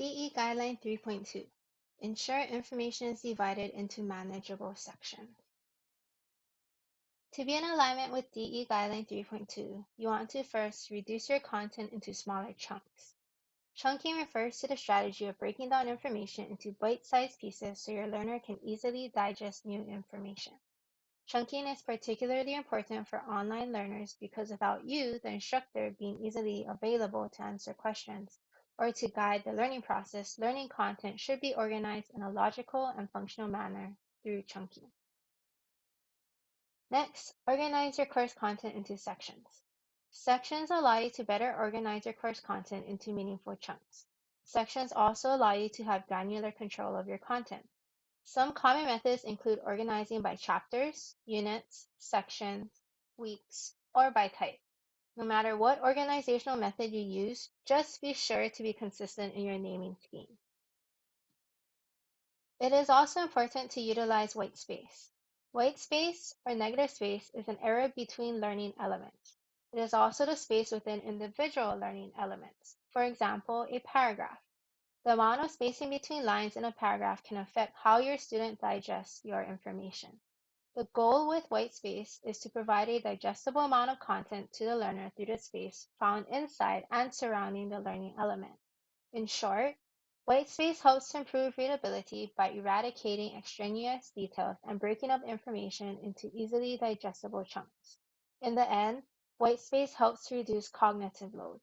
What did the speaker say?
DE Guideline 3.2 Ensure information is divided into manageable sections. To be in alignment with DE Guideline 3.2, you want to first reduce your content into smaller chunks. Chunking refers to the strategy of breaking down information into bite-sized pieces so your learner can easily digest new information. Chunking is particularly important for online learners because without you, the instructor, being easily available to answer questions or to guide the learning process, learning content should be organized in a logical and functional manner through chunking. Next, organize your course content into sections. Sections allow you to better organize your course content into meaningful chunks. Sections also allow you to have granular control of your content. Some common methods include organizing by chapters, units, sections, weeks, or by type. No matter what organizational method you use, just be sure to be consistent in your naming scheme. It is also important to utilize white space. White space, or negative space, is an area between learning elements. It is also the space within individual learning elements, for example, a paragraph. The amount of spacing between lines in a paragraph can affect how your student digests your information. The goal with white space is to provide a digestible amount of content to the learner through the space found inside and surrounding the learning element. In short, white space helps to improve readability by eradicating extraneous details and breaking up information into easily digestible chunks. In the end, White space helps to reduce cognitive load.